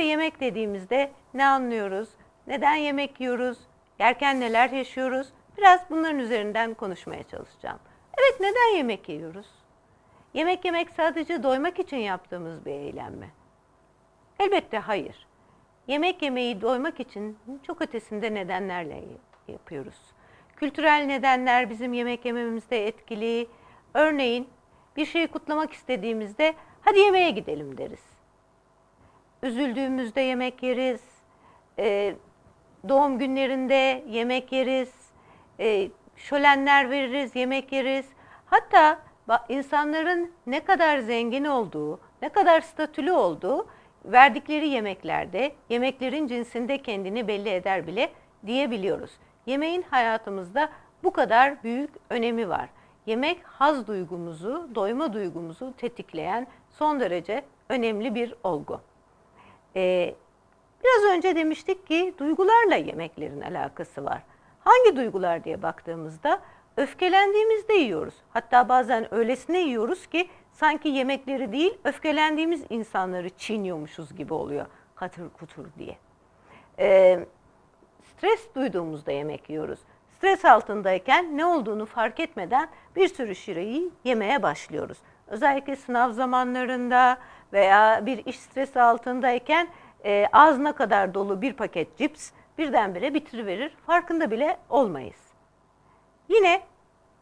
ve yemek dediğimizde ne anlıyoruz? Neden yemek yiyoruz? Yerken neler yaşıyoruz? Biraz bunların üzerinden konuşmaya çalışacağım. Evet neden yemek yiyoruz? Yemek yemek sadece doymak için yaptığımız bir eylem mi? Elbette hayır. Yemek yemeyi doymak için çok ötesinde nedenlerle yapıyoruz. Kültürel nedenler bizim yemek yememizde etkili. Örneğin bir şeyi kutlamak istediğimizde hadi yemeğe gidelim deriz. Üzüldüğümüzde yemek yeriz. Ee, doğum günlerinde yemek yeriz. Ee, şölenler veririz, yemek yeriz. Hatta insanların ne kadar zengin olduğu, ne kadar statülü olduğu verdikleri yemeklerde, yemeklerin cinsinde kendini belli eder bile diyebiliyoruz. Yemeğin hayatımızda bu kadar büyük önemi var. Yemek haz duygumuzu, doyma duygumuzu tetikleyen son derece önemli bir olgu. Ee, biraz önce demiştik ki duygularla yemeklerin alakası var. Hangi duygular diye baktığımızda öfkelendiğimizde yiyoruz. Hatta bazen öylesine yiyoruz ki sanki yemekleri değil öfkelendiğimiz insanları çiğniyormuşuz gibi oluyor katır kutur diye. Ee, stres duyduğumuzda yemek yiyoruz. Stres altındayken ne olduğunu fark etmeden bir sürü şireyi yemeye başlıyoruz. Özellikle sınav zamanlarında veya bir iş stresi altındayken e, ağzına kadar dolu bir paket cips birdenbire bitiriverir. Farkında bile olmayız. Yine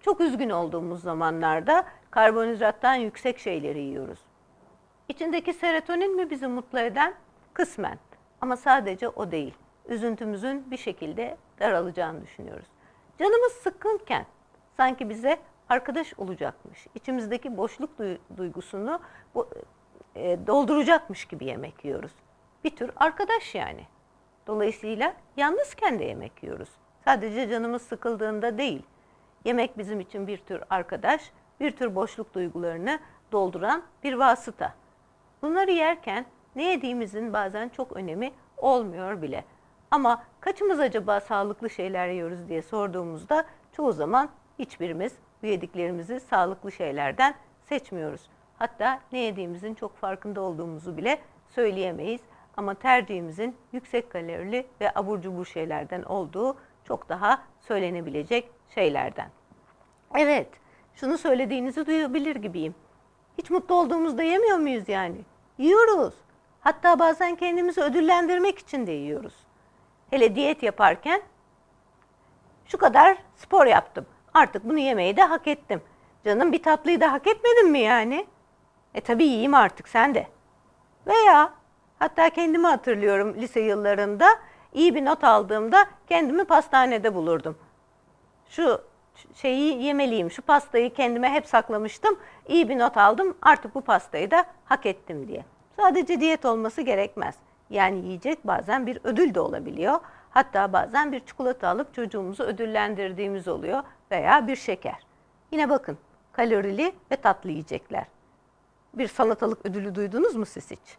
çok üzgün olduğumuz zamanlarda karbonhidrattan yüksek şeyleri yiyoruz. İçindeki serotonin mi bizi mutlu eden? Kısmen. Ama sadece o değil. Üzüntümüzün bir şekilde daralacağını düşünüyoruz. Canımız sıkkınken sanki bize arkadaş olacakmış, içimizdeki boşluk duygusunu e, dolduracakmış gibi yemek yiyoruz. Bir tür arkadaş yani. Dolayısıyla yalnızken de yemek yiyoruz. Sadece canımız sıkıldığında değil. Yemek bizim için bir tür arkadaş, bir tür boşluk duygularını dolduran bir vasıta. Bunları yerken ne yediğimizin bazen çok önemi olmuyor bile. Ama kaçımız acaba sağlıklı şeyler yiyoruz diye sorduğumuzda çoğu zaman hiçbirimiz bu yediklerimizi sağlıklı şeylerden seçmiyoruz. Hatta ne yediğimizin çok farkında olduğumuzu bile söyleyemeyiz. Ama tercihimizin yüksek kalorili ve abur cubur şeylerden olduğu çok daha söylenebilecek şeylerden. Evet, şunu söylediğinizi duyabilir gibiyim. Hiç mutlu olduğumuzda yemiyor muyuz yani? Yiyoruz. Hatta bazen kendimizi ödüllendirmek için de yiyoruz. Hele diyet yaparken şu kadar spor yaptım. Artık bunu yemeyi de hak ettim. Canım bir tatlıyı da hak etmedin mi yani? E tabii yiyeyim artık sen de. Veya hatta kendimi hatırlıyorum lise yıllarında iyi bir not aldığımda kendimi pastanede bulurdum. Şu şeyi yemeliyim, şu pastayı kendime hep saklamıştım. İyi bir not aldım, artık bu pastayı da hak ettim diye. Sadece diyet olması gerekmez. Yani yiyecek bazen bir ödül de olabiliyor. Hatta bazen bir çikolata alıp çocuğumuzu ödüllendirdiğimiz oluyor veya bir şeker. Yine bakın kalorili ve tatlı yiyecekler. Bir salatalık ödülü duydunuz mu siz hiç?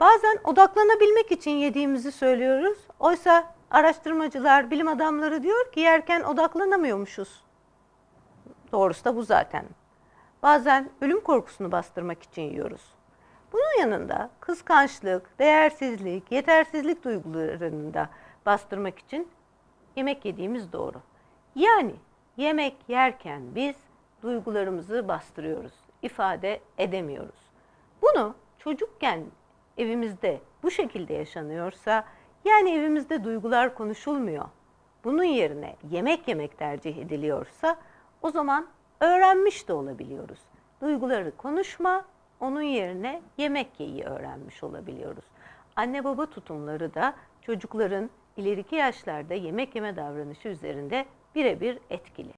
Bazen odaklanabilmek için yediğimizi söylüyoruz. Oysa araştırmacılar, bilim adamları diyor ki yerken odaklanamıyormuşuz. Doğrusu da bu zaten. Bazen ölüm korkusunu bastırmak için yiyoruz. Bunun yanında kıskançlık, değersizlik, yetersizlik duygularını da bastırmak için yemek yediğimiz doğru. Yani yemek yerken biz duygularımızı bastırıyoruz, ifade edemiyoruz. Bunu çocukken evimizde bu şekilde yaşanıyorsa yani evimizde duygular konuşulmuyor. Bunun yerine yemek yemek tercih ediliyorsa o zaman öğrenmiş de olabiliyoruz. Duyguları konuşma, onun yerine yemek yeyi öğrenmiş olabiliyoruz. Anne baba tutumları da çocukların ileriki yaşlarda yemek yeme davranışı üzerinde birebir etkili.